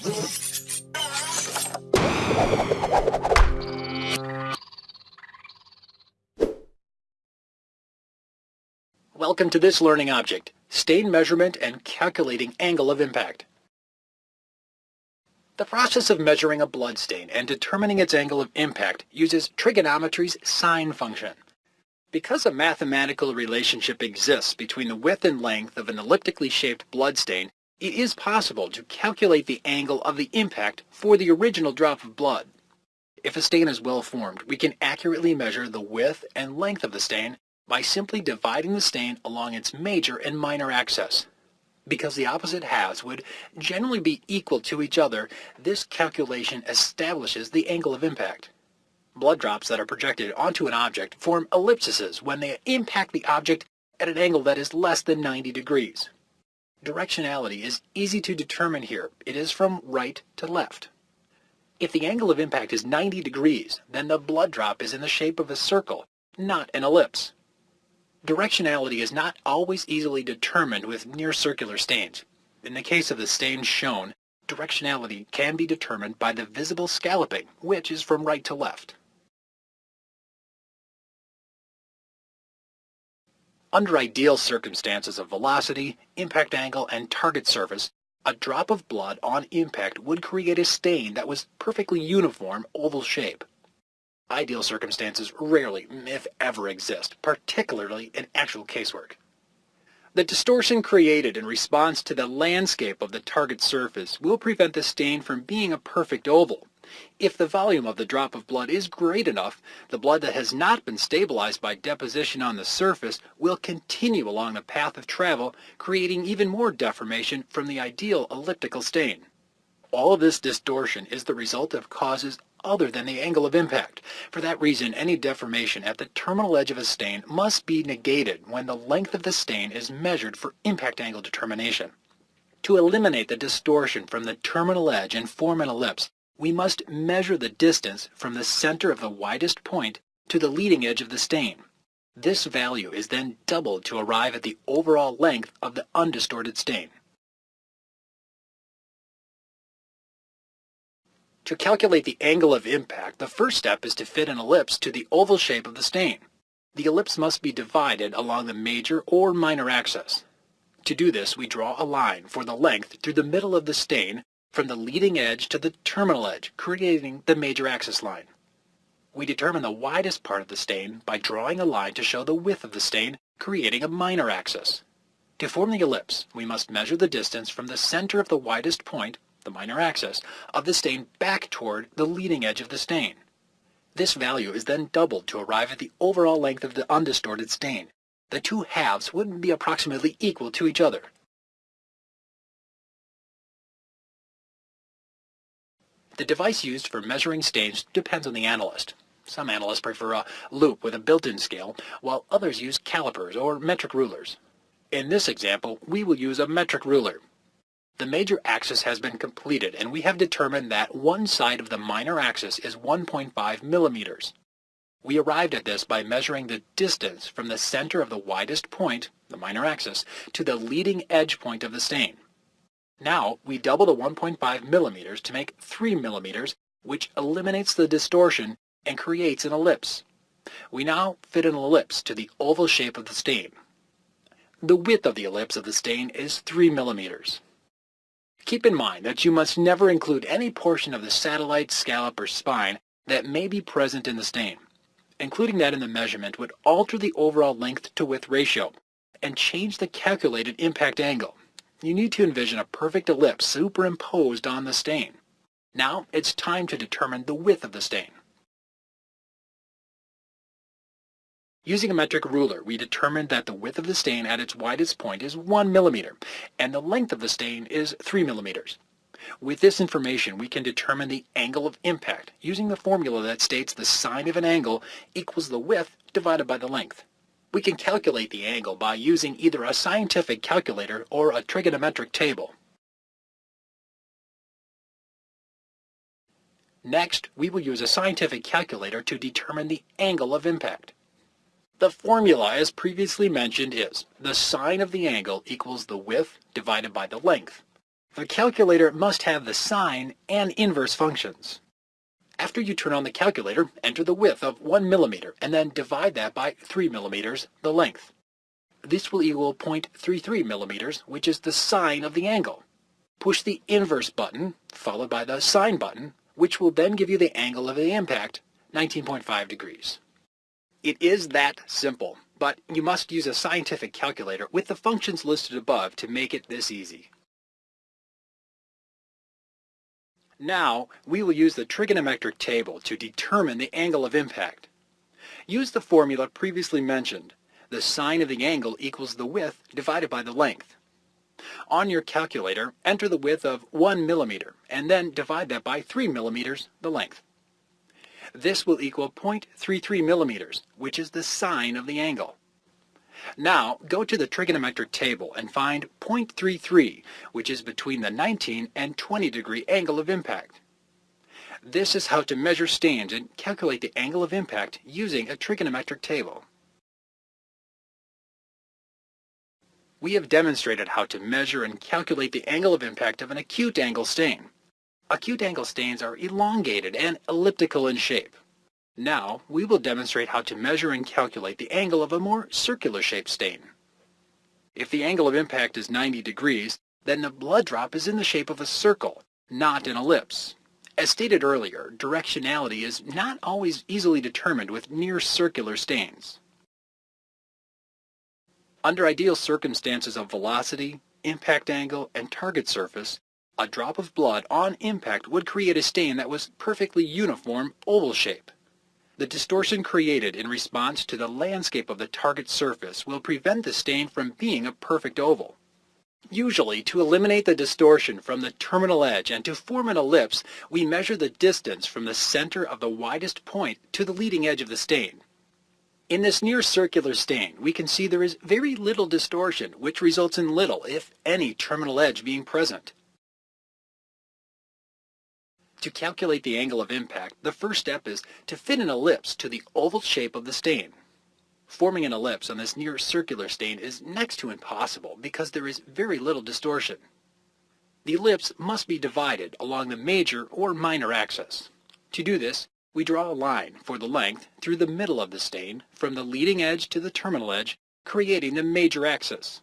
Welcome to this learning object, stain measurement and calculating angle of impact. The process of measuring a blood stain and determining its angle of impact uses trigonometry's sine function. Because a mathematical relationship exists between the width and length of an elliptically shaped blood stain, it is possible to calculate the angle of the impact for the original drop of blood. If a stain is well formed, we can accurately measure the width and length of the stain by simply dividing the stain along its major and minor axis. Because the opposite halves would generally be equal to each other, this calculation establishes the angle of impact. Blood drops that are projected onto an object form ellipses when they impact the object at an angle that is less than 90 degrees. Directionality is easy to determine here. It is from right to left. If the angle of impact is 90 degrees, then the blood drop is in the shape of a circle, not an ellipse. Directionality is not always easily determined with near circular stains. In the case of the stains shown, directionality can be determined by the visible scalloping, which is from right to left. Under ideal circumstances of velocity, impact angle, and target surface, a drop of blood on impact would create a stain that was perfectly uniform oval shape. Ideal circumstances rarely, if ever, exist, particularly in actual casework. The distortion created in response to the landscape of the target surface will prevent the stain from being a perfect oval. If the volume of the drop of blood is great enough, the blood that has not been stabilized by deposition on the surface will continue along the path of travel, creating even more deformation from the ideal elliptical stain. All of this distortion is the result of causes other than the angle of impact. For that reason, any deformation at the terminal edge of a stain must be negated when the length of the stain is measured for impact angle determination. To eliminate the distortion from the terminal edge and form an ellipse, we must measure the distance from the center of the widest point to the leading edge of the stain. This value is then doubled to arrive at the overall length of the undistorted stain. To calculate the angle of impact, the first step is to fit an ellipse to the oval shape of the stain. The ellipse must be divided along the major or minor axis. To do this, we draw a line for the length through the middle of the stain from the leading edge to the terminal edge, creating the major axis line. We determine the widest part of the stain by drawing a line to show the width of the stain, creating a minor axis. To form the ellipse, we must measure the distance from the center of the widest point, the minor axis, of the stain back toward the leading edge of the stain. This value is then doubled to arrive at the overall length of the undistorted stain. The two halves would be approximately equal to each other. The device used for measuring stains depends on the analyst. Some analysts prefer a loupe with a built-in scale, while others use calipers or metric rulers. In this example, we will use a metric ruler. The major axis has been completed and we have determined that one side of the minor axis is 1.5 millimeters. We arrived at this by measuring the distance from the center of the widest point, the minor axis, to the leading edge point of the stain. Now we double the 1.5 millimeters to make 3 millimeters, which eliminates the distortion and creates an ellipse. We now fit an ellipse to the oval shape of the stain. The width of the ellipse of the stain is 3 millimeters. Keep in mind that you must never include any portion of the satellite, scallop, or spine that may be present in the stain. Including that in the measurement would alter the overall length to width ratio and change the calculated impact angle you need to envision a perfect ellipse superimposed on the stain. Now it's time to determine the width of the stain. Using a metric ruler, we determined that the width of the stain at its widest point is 1 millimeter, and the length of the stain is 3 millimeters. With this information, we can determine the angle of impact using the formula that states the sine of an angle equals the width divided by the length. We can calculate the angle by using either a scientific calculator or a trigonometric table. Next, we will use a scientific calculator to determine the angle of impact. The formula, as previously mentioned, is the sine of the angle equals the width divided by the length. The calculator must have the sine and inverse functions. After you turn on the calculator, enter the width of 1 millimeter and then divide that by 3 millimeters, the length. This will equal 0.33 millimeters, which is the sine of the angle. Push the inverse button, followed by the sine button, which will then give you the angle of the impact, 19.5 degrees. It is that simple, but you must use a scientific calculator with the functions listed above to make it this easy. Now, we will use the trigonometric table to determine the angle of impact. Use the formula previously mentioned. The sine of the angle equals the width divided by the length. On your calculator, enter the width of 1 millimeter and then divide that by 3 millimeters, the length. This will equal 0.33 millimeters, which is the sine of the angle. Now, go to the trigonometric table and find 0.33, which is between the 19 and 20 degree angle of impact. This is how to measure stains and calculate the angle of impact using a trigonometric table. We have demonstrated how to measure and calculate the angle of impact of an acute angle stain. Acute angle stains are elongated and elliptical in shape. Now, we will demonstrate how to measure and calculate the angle of a more circular shaped stain. If the angle of impact is 90 degrees, then the blood drop is in the shape of a circle, not an ellipse. As stated earlier, directionality is not always easily determined with near circular stains. Under ideal circumstances of velocity, impact angle, and target surface, a drop of blood on impact would create a stain that was perfectly uniform oval shape. The distortion created in response to the landscape of the target surface will prevent the stain from being a perfect oval. Usually, to eliminate the distortion from the terminal edge and to form an ellipse, we measure the distance from the center of the widest point to the leading edge of the stain. In this near circular stain, we can see there is very little distortion, which results in little, if any, terminal edge being present. To calculate the angle of impact, the first step is to fit an ellipse to the oval shape of the stain. Forming an ellipse on this near circular stain is next to impossible because there is very little distortion. The ellipse must be divided along the major or minor axis. To do this, we draw a line for the length through the middle of the stain from the leading edge to the terminal edge, creating the major axis.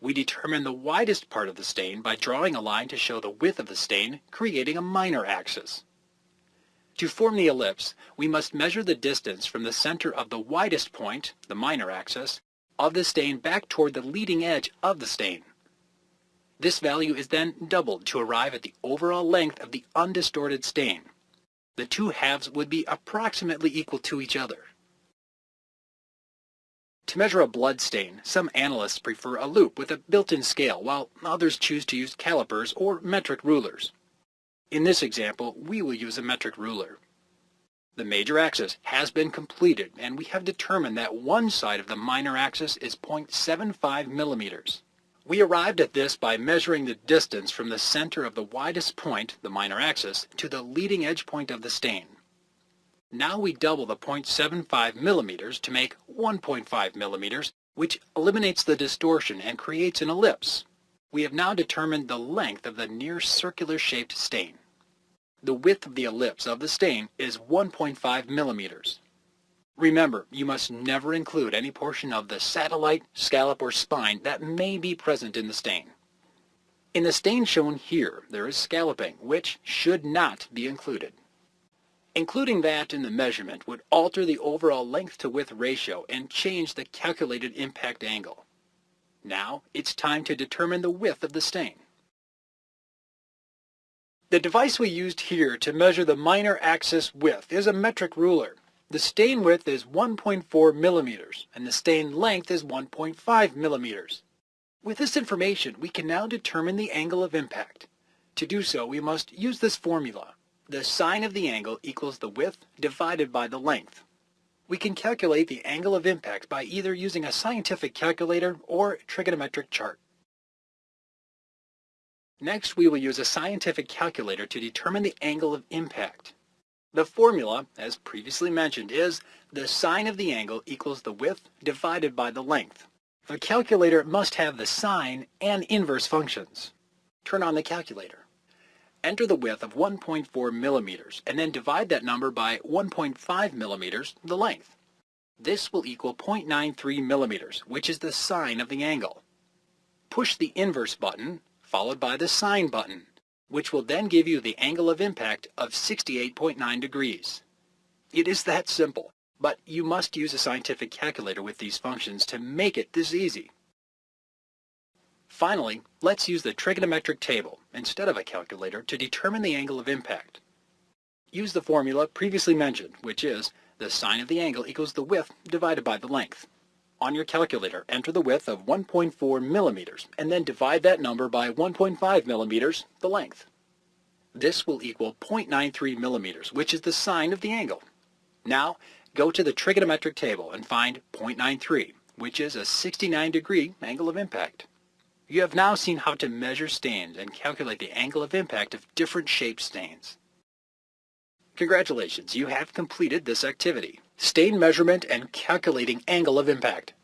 We determine the widest part of the stain by drawing a line to show the width of the stain, creating a minor axis. To form the ellipse, we must measure the distance from the center of the widest point, the minor axis, of the stain back toward the leading edge of the stain. This value is then doubled to arrive at the overall length of the undistorted stain. The two halves would be approximately equal to each other. To measure a blood stain, some analysts prefer a loupe with a built-in scale, while others choose to use calipers or metric rulers. In this example, we will use a metric ruler. The major axis has been completed, and we have determined that one side of the minor axis is 0.75 millimeters. We arrived at this by measuring the distance from the center of the widest point, the minor axis, to the leading edge point of the stain. Now we double the 0.75 millimeters to make 1.5 millimeters, which eliminates the distortion and creates an ellipse. We have now determined the length of the near circular shaped stain. The width of the ellipse of the stain is 1.5 millimeters. Remember, you must never include any portion of the satellite, scallop, or spine that may be present in the stain. In the stain shown here, there is scalloping, which should not be included. Including that in the measurement would alter the overall length to width ratio and change the calculated impact angle. Now it's time to determine the width of the stain. The device we used here to measure the minor axis width is a metric ruler. The stain width is 1.4 millimeters and the stain length is 1.5 millimeters. With this information, we can now determine the angle of impact. To do so, we must use this formula. The sine of the angle equals the width divided by the length. We can calculate the angle of impact by either using a scientific calculator or trigonometric chart. Next, we will use a scientific calculator to determine the angle of impact. The formula, as previously mentioned, is the sine of the angle equals the width divided by the length. The calculator must have the sine and inverse functions. Turn on the calculator. Enter the width of 1.4 millimeters and then divide that number by 1.5 millimeters, the length. This will equal 0.93 millimeters, which is the sine of the angle. Push the inverse button, followed by the sine button, which will then give you the angle of impact of 68.9 degrees. It is that simple, but you must use a scientific calculator with these functions to make it this easy. Finally, let's use the trigonometric table instead of a calculator to determine the angle of impact. Use the formula previously mentioned, which is the sine of the angle equals the width divided by the length. On your calculator, enter the width of 1.4 millimeters and then divide that number by 1.5 millimeters, the length. This will equal 0.93 millimeters, which is the sine of the angle. Now, go to the trigonometric table and find 0.93, which is a 69 degree angle of impact. You have now seen how to measure stains and calculate the angle of impact of different shaped stains. Congratulations, you have completed this activity. Stain measurement and calculating angle of impact.